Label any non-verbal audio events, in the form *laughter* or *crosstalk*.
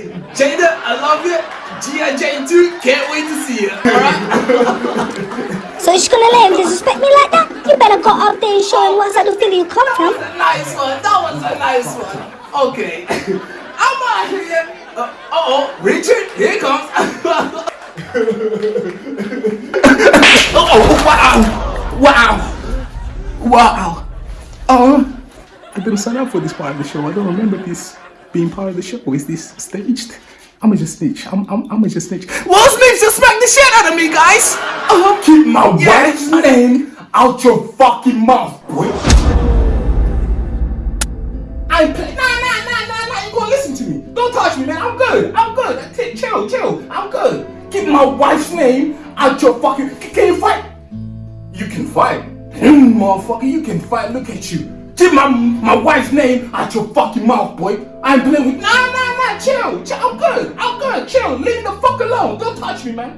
Okay, Jada, I love you. G.I. Jane 2, can't wait to see you. Alright? So you're just gonna let him disrespect me like that? You better go up there and show him what side of Philly you come from. That was a nice one. That was a nice one. Okay. *laughs* I'm out here. Uh oh, Richard, here it comes. *laughs* oh, wow. Wow. Wow. Oh, I didn't sign up for this part of the show. I don't remember this being part of the show. Is this staged? I'ma just snitch. I'm, I'm, I'ma just snitch. Will Smith just smacked the shit out of me, guys. I'll keep my Yeah. wife's name out your fucking mouth, boy. I play. Nah, nah, nah, nah, nah. You gonna listen to me? Don't touch me, man. I'm good. I'm good. T- chill, chill. I'm good. Keep my wife's name out your fucking. C- Can you fight? You can fight, motherfucker. You can fight. Look at you. Keep my my wife's name out your fucking mouth, boy. I ain't playing with. Nah, nah, nah. Chill. chill. I'm good. I'm good. Chill. Leave the fuck alone. Don't touch me, man.